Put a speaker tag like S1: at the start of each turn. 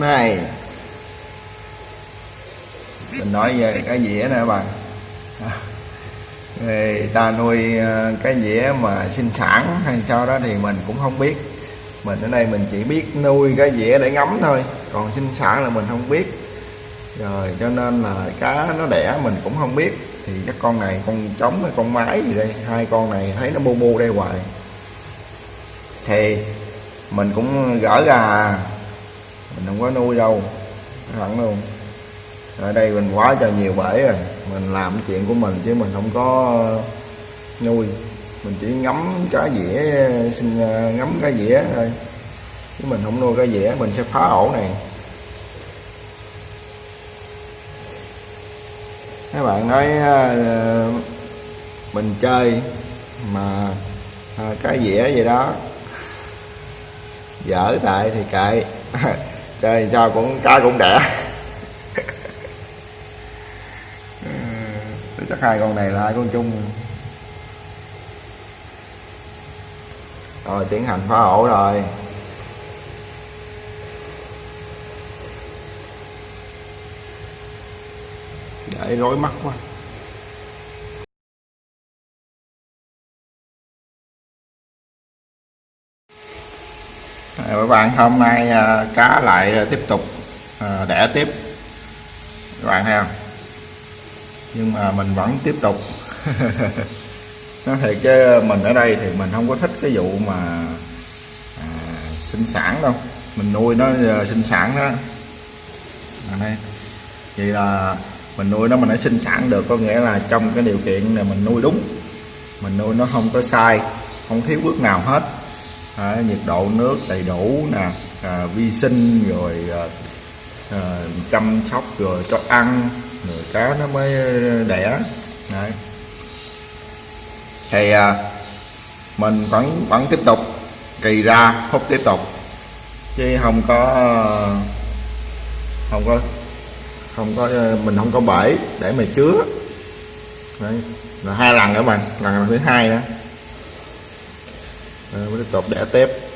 S1: này. Mình nói về cái dĩa nè bạn. Người ta nuôi ờ, cái dĩa mà sinh sản hay sao đó thì mình cũng không biết. Mình ở đây mình chỉ biết nuôi cái dĩa để ngắm thôi, còn sinh sản là mình không biết. Rồi cho nên là cá nó đẻ mình cũng không biết. Thì các con này con trống hay con mái gì đây, hai con này thấy nó bu bu đây hoài. Thì mình cũng gỡ ra mình không có nuôi đâu thẳng luôn. Ở đây mình quá cho nhiều bể rồi, mình làm chuyện của mình chứ mình không có nuôi. Mình chỉ ngắm cá dĩa, xin à, ngắm cá dĩa thôi. Chứ mình không nuôi cá dĩa, mình sẽ phá ổ này. Các bạn nói à, mình chơi mà à, cá cái dĩa gì đó. Dở tại thì kệ. chơi cho cũng cá cũng đẻ? Chắc hai con này là hai con chung. Rồi tiến hành phá ổ rồi. Để rối mắt quá các bạn hôm nay à, cá lại tiếp tục à, đẻ tiếp. Các bạn thấy không? Nhưng mà mình vẫn tiếp tục. Nó thiệt chứ mình ở đây thì mình không có thích cái vụ mà à, sinh sản đâu. Mình nuôi nó à, sinh sản đó. Đây vậy là mình nuôi nó mình đã sinh sản được có nghĩa là trong cái điều kiện này mình nuôi đúng. Mình nuôi nó không có sai không thiếu bước nào hết à, nhiệt độ nước đầy đủ nè à, vi sinh rồi à, à, chăm sóc rồi cho ăn rồi cá nó mới à, đẻ Đấy. thì à, mình vẫn vẫn tiếp tục kỳ ra phúc tiếp tục chứ không có không có không có à, mình không có bể để mà chứa Đấy. là hai lần các bạn lần thứ hai đó mới được đọc đẻ tép.